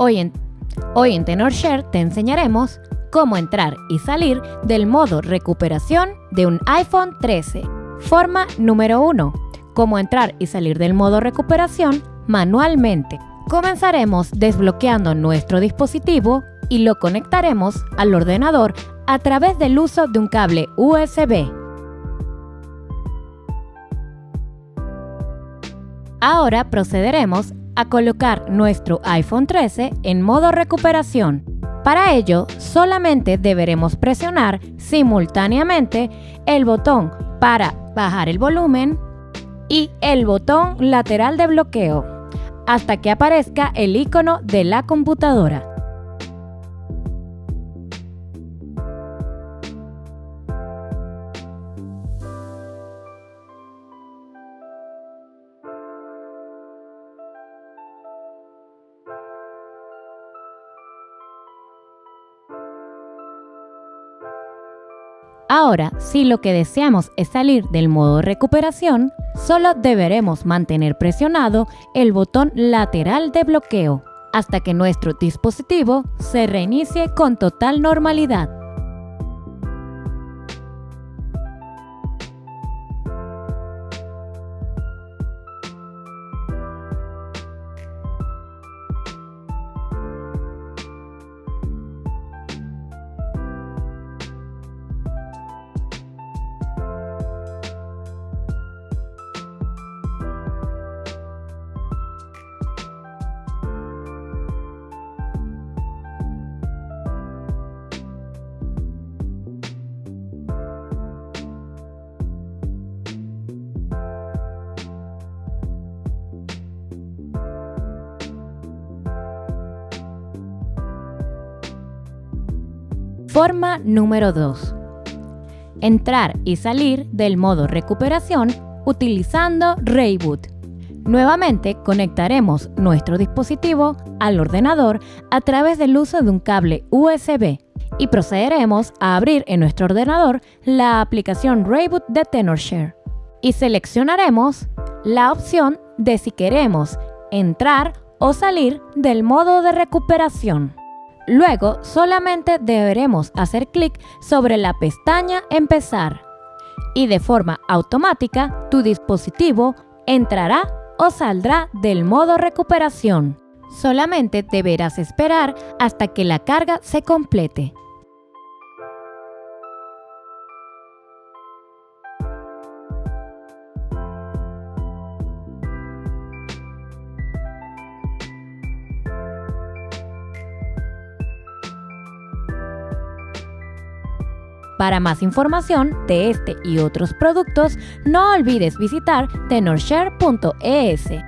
Hoy en, TenorShare te enseñaremos cómo entrar y salir del modo recuperación de un iPhone 13. Forma número 1. Cómo entrar y salir del modo recuperación manualmente. Comenzaremos desbloqueando nuestro dispositivo y lo conectaremos al ordenador a través del uso de un cable USB. Ahora procederemos a colocar nuestro iPhone 13 en modo recuperación. Para ello, solamente deberemos presionar simultáneamente el botón para bajar el volumen y el botón lateral de bloqueo hasta que aparezca el icono de la computadora. Ahora, si lo que deseamos es salir del modo recuperación, solo deberemos mantener presionado el botón lateral de bloqueo hasta que nuestro dispositivo se reinicie con total normalidad. Forma número 2. Entrar y salir del modo recuperación utilizando Rayboot. Nuevamente conectaremos nuestro dispositivo al ordenador a través del uso de un cable USB y procederemos a abrir en nuestro ordenador la aplicación Rayboot de TenorShare y seleccionaremos la opción de si queremos entrar o salir del modo de recuperación. Luego solamente deberemos hacer clic sobre la pestaña Empezar y de forma automática tu dispositivo entrará o saldrá del modo recuperación. Solamente deberás esperar hasta que la carga se complete. Para más información de este y otros productos, no olvides visitar tenorshare.es.